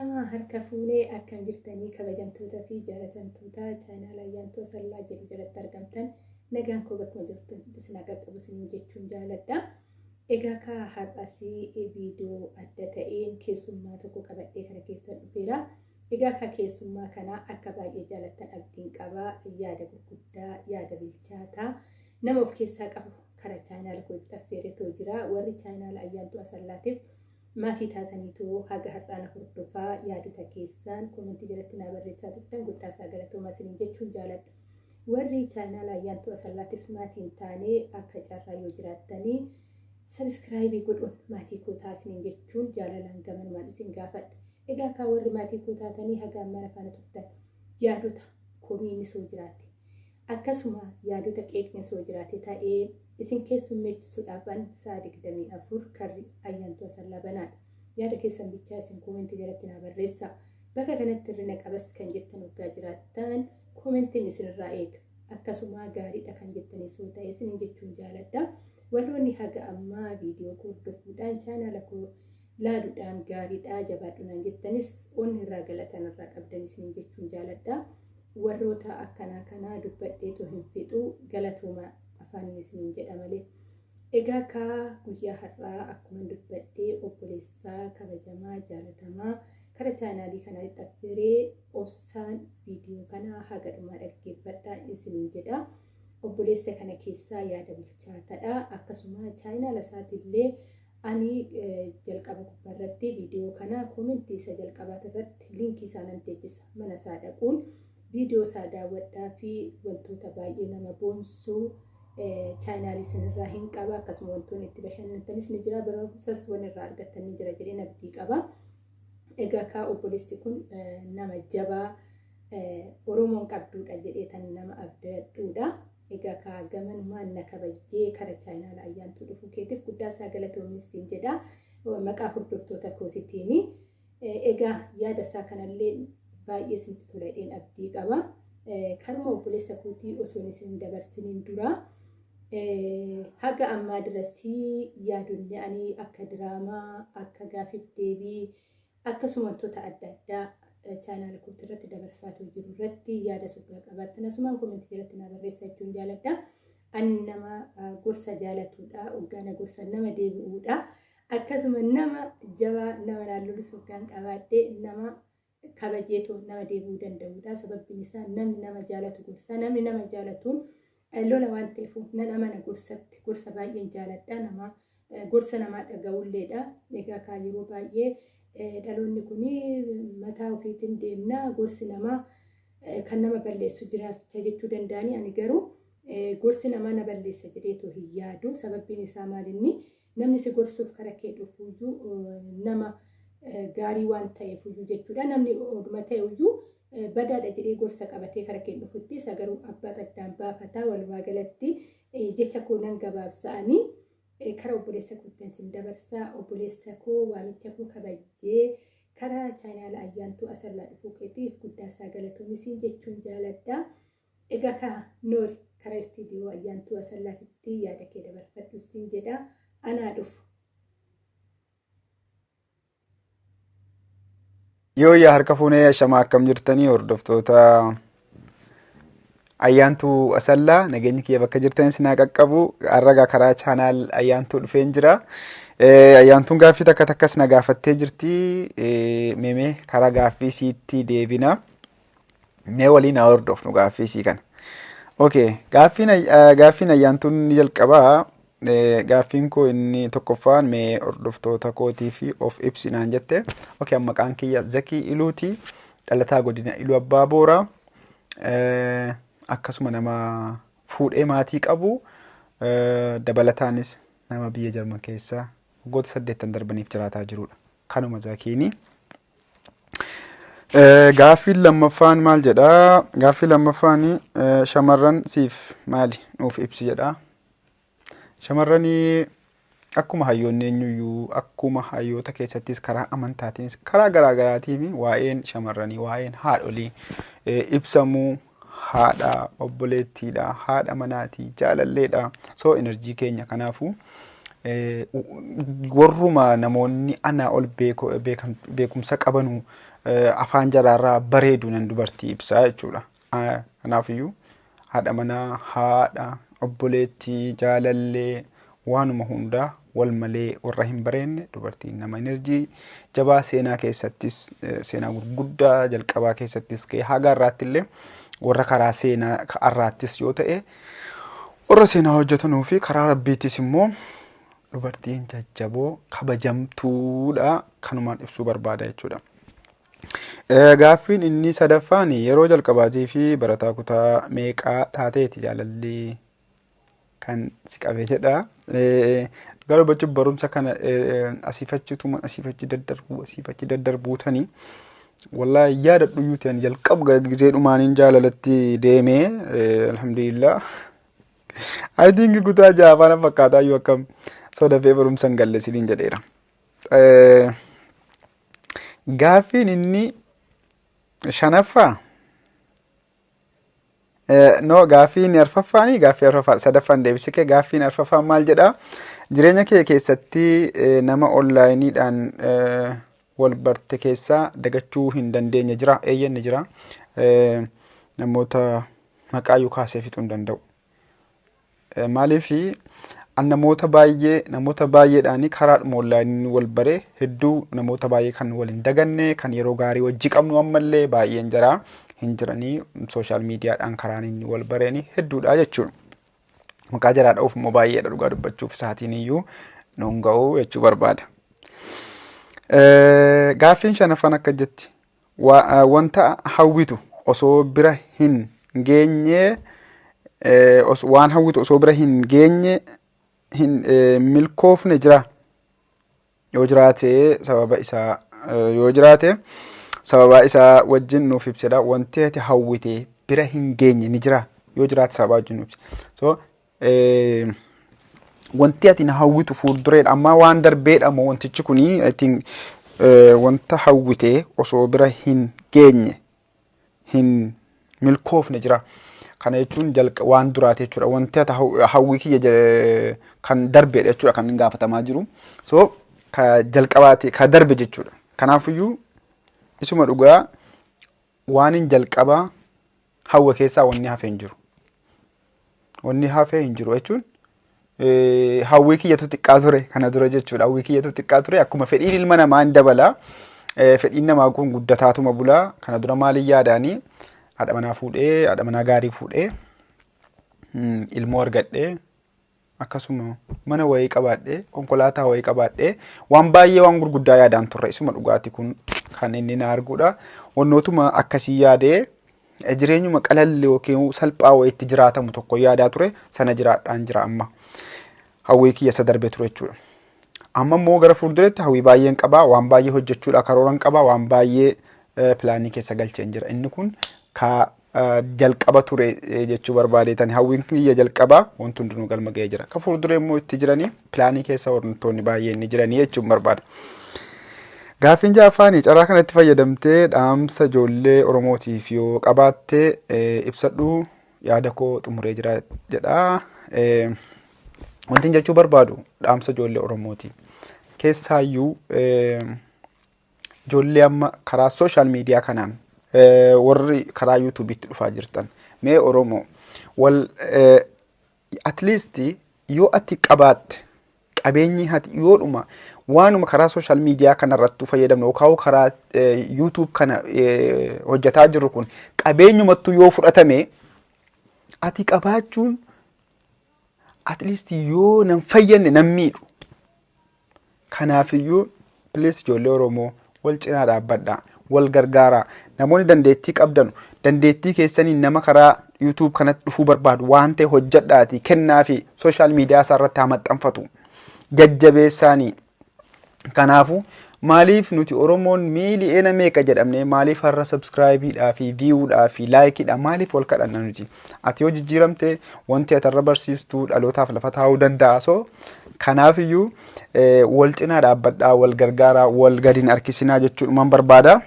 Nama harka fuunee akkam jirtanii kabajamtootaa fi jaalatamtoota chaanaala ayyaantuu sallaa jedhu jalatti argamtan nagaan koo bakkuma jirtu isin qaqqabu isiniin jechuun jaaladha. Egaa ka har'asii viidiyoo adda ta'een keessummaa tokko qabadhee kana keessa dhufeera. Egaa ka keessummaa kanaa akka baay'ee jaalattan abdiin qabaa yaada gurguddaa yaada bilchaataa nama of keessaa qabu kara chaanaala kootti affeeretoo jira warri chaanaala ayyaantuu asallaatiif maatii taataniitoo haga har'aana hordofaa yaadota keessaan koomentii jalatti naa barreessaa turtan guddaasaa galatoomaa isiniin jechuun jaaladha. Warri chaanaala ayyaantuu asallaatiif maatiin taanee akka carraa yoo jiraattanii sabiskiraayibii godhuun maatii koo taasiniin jechuun jaalalaan gamanumaan isin gaafadha. Egaa akka warri maatii koo taatanii haga ammaan afaana turtan yaadota komiin soo jiraate akkasuma yaadota qeeqni soo jiraate ta'ee isin keessummeessisuudhaafan sa'a digdamii afur karri ayyaantuu asallaa banaadha. Yaada keessan bichaa isin koomentii jalatti naa barreessaa. Bakka kanatti hirrina qabas kan jettan waggaa jiraattan koomentiin isinirraa eega. Akkasuma gaariidha kan jettanis yoo ta'e isiniin jechuun jaaladha. Warroonni haga ammaa viidiyoo koo hordofuudhaan chaanaala koo laaluudhaan gaariidha jabaadhunaan jettanis onni irraa galatan irraa qabdan isiniin jechuun jaaladha. Warroota akkanaa kanaa dubbadheetoo hin fixu galatooma afaan isiniin jedha malee. Egaa ka guyyaa har'aa akkuma dubbadhee obboleessaa kabajamaa jaalatamaa kara chaanaalii kanaa itti affeeree obsaan viidiyoo kanaa haga dhumaa dhaggeeffadhaa isiniin jedha. Obboleessa kana keessaa yaada bilchaataadha. Akkasuma chaanaala isaatiillee ani jalqaba gubbaarratti viidiyoo kana koomentii isa jalqabaat irratti liinkii isaa nan teechisa mana isaa dhaquun viidiyoo isaa daawwadhaa fi wantoota baay'ee nama boonsuu chaanaalii sanirraa hin qaba akkasuma wantoonni itti bashannantanis ni jira barumsas waan irraa argattan ni jira jedhee abdii qaba. Egaa kaa obboleessi kun nama jabaa Oromoon qabduudha jedhee tan nama abdadhuudha. Egaa kaa gamanumaan na kabajjee kara chaanaala ayyaantuu dhufuu keetiif guddaa isaa galatoomissiin jedha maqaa hordoftoota kootiitiini. Egaa yaada isaa kanallee baay'ee isinitti toledheen abdii qaba. Karuma obboleessa kootii osoo isin dabarsiniin dura haga ammaa dirasii yaadonni ani akka diraamaa akka gaafiif deebii akkasuma wantoota adda addaa chaanaala kootii irratti dabarsaa jiru irratti yaada soddaa qabaattan asumaan koomentii jalatti naa barreessaa jechuun jaaladha. Ani nama gorsa jaalatuudha hoggaana gorsa nama deebi'uudha akkasuma nama jabaa nama naallolus hoggaan qabaadhee nama kabajeetoo nama deebi'uu danda'uudha. Sababbiin isaa namni nama jaalatu gorsa. Namni nama jaalatuun lola waan ta'eef nan amana gorsatti. Gorsa baay'een jaaladha. Nama gorsa namaa dhaga'ulleedha. Egaa kaa yeroo baay'ee dhaloonni kun mataa ofiitiin deemna. Gorsi namaa kan nama balleessu jiraachaa jechuu danda'ani. Ani garuu gorsi namaa na balleessa jedheetoo hin yaadu. Sababbiin isaa maalinni namni si gorsuuf kara kee dhufuuyyuu nama gaarii waan ta'eef iyyuu jechuudha. Namni oduma ta'e iyyuu badaadha jedhee gorsa qabatee kara kee dhufutti isa garuu abbaa addaan baafataa walumaa galatti jecha koo nan gabaabsa'anii kara obboleessa kootti sin dabarsaa obboleessa koo waamicha koo kabajjee kara chaanaala ayyaantuu asallaa dhufuu keetiif guddaa isaa galatoomisii jechuun jaaladha. Egaa ka noori kara istiidiyoo ayyaantuu asallaatitti yaada kee dabarfadhu siin jedha anaa dhufu. Yoo yaa harka fuunee shamaa akkam jirtanii hordoftoota ayyaantuu asallaa nageenyi kiyya bakka jirtan sinaa qaqqabu har'a karaa chaanaal ayyaantuu dhufeen jira. Ayyaantuun gaaffii takka takkas na gaafattee jirti. Mee karaa gaaffii siitti deebina. Mee waliin haa hordofnu gaaffii sii kana. Okay, gaaffiin ayyaantuun ni jalqabaa. Gaaffiin koo inni tokkoffaan mee hordoftoota kootii fi of ibsinaan jette. Okay, maqaan kiyya Zakii Iluuti. Dhalataa godina Iluu Abbaa Booraa. Akkasuma nama fuudhee maatii qabu. Dabalataanis nama biyya Jarman keessaa waggoota saddeettan darbaniif jiraataa jirudha. Kanuma Zakiini. Gaaffiin lammaffaan maal jedhaa? Gaaffiin lammaffaan shamarran siif maali nuuf ibsi jedhaa. Shamarranii akkuma hayyoonni eenyuyyuu akkuma hayyoota keessattis karaa amantaatiinis karaa garaagaraatiin waa'een shamarranii waa'een haadholii ibsamuu haadha obboleettiidha haadha manaatii jaalalleedha soo enerjii keenya kanaafuu warruma namoonni anaa ol beekumsa qabanu afaan jaraarraa bareedu nan dubartii ibsaa jechuudha. Kanaafiyyuu haadha manaa, haadha, obboleettii, jaalallee waanuma hundaa wal malee warra hin bareenne dubartiin nama enerjii jabaa seenaa keessattis seenaa gurguddaa jalqabaa keessattis ka'e. Haga irraatti warra karaa seenaa irraattis yoo ta'e warra seenaa hojjetanuu fi karaa rabbiittis immoo dubartiin jajjaboo kabajamtuudha. Kanumaan ibsuu barbaada jechuudha. Gaaffiin inni sadaffaan yeroo jalqabaatii fi barataa kutaa meeqaa taateeti jaalalli kan si qabee jedha. Gara hubachuuf barumsa kana asiifachituma asiifachi daddarbuu asiifachi daddarbuutanii wallaahi yaada dhuyyuu ta'an jalqabu gisee dhumaaniin jaalalatti deemee alhamdulillah. I think kutaa jaha faana fakkaataa iyyuu akkam sodafee barumsa hin galle siniin jedheera. Gaaffiin inni shanaffaa no gaaffiin arfaffaanii gaaffii arfaffaa. Sadaffaan deebisee kee gaaffiin arfaffaan maal jedhaa? Jireenya kee keessatti nama onlaayiniidhaan wal barte keessaa dagachuu hin dandeenye jira eeyyanni jira namoota maqaa iyyuu kaasee fixuu hin danda'u. Maaliifi an namoota baay'ee namoota baay'eedhaan karaadhuma onlaayinii wal baree hedduu namoota baay'ee kan wal hin daganne kan yeroo gaarii wajji qabnu ammallee baay'een jira hin jiranii sooshaal miidiyaadhaan karaan inni wal bareeni hedduudha jechuudha. Maqaa jaraa dha'uuf immoo baay'eedha dhugaa dubbachuuf isaatiin iyyuu nuun ga'uu jechuu barbaada. Gaaffiin shanaffaan akka jetti wanta hawwitu osoo bira hin geenye waan hawwitu osoo bira hin geenye hin milkoofne jira yoo jiraate sababa isaa yoo jiraate sababa isaa wajjin nuuf ibsedha wanti ati hawwite bira hin geenye ni jira yoo jiraate sababa wajjin nuuf so wanti ati na hawwitu fuuldureedha amma waan darbeedha moo wantichi kuni I think wanta hawwite osoo bira hin geenye hin milkoofne jira. Kana jechuun waan duraati jechuudha. Wanti hawwii kiyya kan darbeedha jechuudha kan gaafatamaa jiru. So ka jalqabaati ka darbe jechuudha. Kanaafiyyuu isuma dhugaa waan hin jalqabaa hawwa keessaa wanni hafee hin jiru. Wanni hafee hin jiru jechuun hawwii kiyyatu xiqqaa ture kana dura jechuudha. Hawwii kiyyatu xiqqaa ture akkuma fedhiin ilma namaa hin dabala. Fedhiin namaa kun guddataatuma bulaa kana dura maaliin yaadaanii haadha manaa fuudhee haadha manaa gaarii fuudhee ilmoo argadhee akkasuma mana wayii qabaadhee konkolaataa wayii qabaadhee waan baay'ee waan gurguddaa yaadaan turre isuma dhugaati kun kan inni na arguudha. Wannootuma akkasii yaadee jireenyuma qalalli yookiin salphaa wayiitti jiraatamu tokko yaadaa ture sana jiraadhaan jira amma hawwii kiyya isa darbe ture jechuudha. Amma immoo gara fuuldureetti hawwii baay'een qabaa waan baay'ee hojjechuudha karooran qabaa waan baay'ee pilaanii keessa galcheen jira inni kun ka jalqaba ture jechuu barbaadeetan hawwiin kiyya jalqabaa wanti hundinuu galma ga'ee jira. Ka fuulduree immoo itti jiranii pilaanii keessa wantoonni baay'een ni jiranii jechuun barbaada. Gaaffiin ja'affaanii carraa kanatti fayyadamtee dhaamsa ijoollee Oromootiif yoo qabaatte ibsadhu yaada koo xumuree jira jedha. Wanti jechuu barbaadu dhaamsa ijoollee Oromooti. Keessaayyuu ijoollee amma karaa sooshaal miidiyaa kanaan warri karaa yuutuubiitti dhufaa jirtan mee Oromoo wal at least yoo ati qabaatte qabeenyi ati yoodhuma waanuma karaa sooshaal miidiyaa kanarrattuu fayyadamnu yookaan karaa yuutuub kana hojjetaa jirru kun qabeenyumattuu yoo fudhatame ati qabaachuun at least yoo nan fayyadne nan miidhu. Kanaafiyyuu please ijoollee Oromoo wal cinaa dhaabbadhaa. wal gargaaraa namoonni dandeettii qabdan dandeettii keessanii nama karaa yuutuub kanatti dhufuu barbaadu waan ta'e hojjedhaati kennaa fi sooshaal miidiyaa isaa irratti haa maxxanfatu jajjabeessaanii kanaafu maaliif nuti oromoon miili'eena meeqa jedhamne maaliif har'a sabskraayibiidhaa fi viiyuudhaa fi laayikiidha maaliif wal kadhanna nuti ati yoo jijjiiramte wanti ati irra barsiistuu dhalootaaf lafa taa'uu danda'a so kanaafiyyuu wal cinaa dhaabbadhaa wal gargaaraa wal gadiin harkisinaa jechuudhumaan barbaada.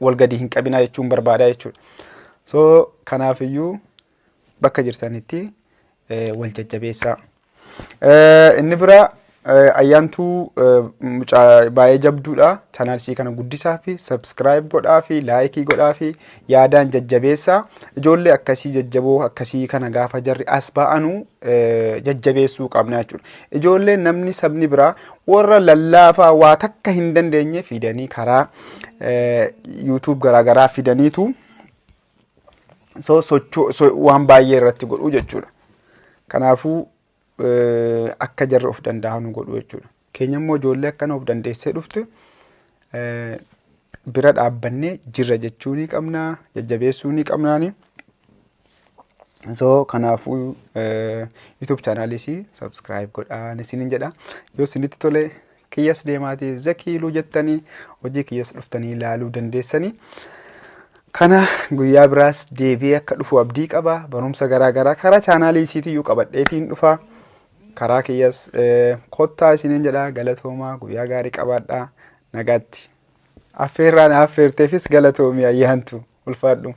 wal gadi hin qabinaa jechuun barbaada jechuudha. So kanaafiyyuu bakka jirtanitti wal jajjabeessaa. Inni bira ayyaantuu mucaa baay'ee jabduudha. Chaanaalsii kana guddisaa fi sabskiraayib godhaa fi laayikii godhaa fi yaadaan jajjabeessaa. Ijoollee akkasii jajjaboo akkasii kana gaafa jarri as ba'anu jajjabeessuu qabna jechuudha. Ijoollee namni sabni biraa warra lallaafaa waa takka hin dandeenye fidanii karaa yuutuub garaagaraa fidaniitu waan baay'ee irratti godhu jechuudha. Kanaafuu akka jarri of danda'an godhu jechuudha. Keenya immoo ijoollee akkana of dandeessee dhuftu bira dhaabbannee jirra jechuu ni qabna jajjabeessuu ni qabnaani. So kanaafuu YouTube chaanalis subscribe godhaa isinin jedha. Yoo isinitti tole kiyyas deemaatii zakiiluu jettanii hojii kiyyas dhuftanii ilaaluu dandeessanii. Kana guyyaa biraas deebi'ee akka dhufu abdii qaba. Barumsa garaagaraa karaa chaanaalii isiitiyyuu qabadheetiin dhufa. Karaa kiyyas kottaa isiniin jedha galatoomaa guyyaa gaarii qabaadhaa nagaatti. Affeerraan affeerteefis galatoomii ayyaantu ulfaadhu.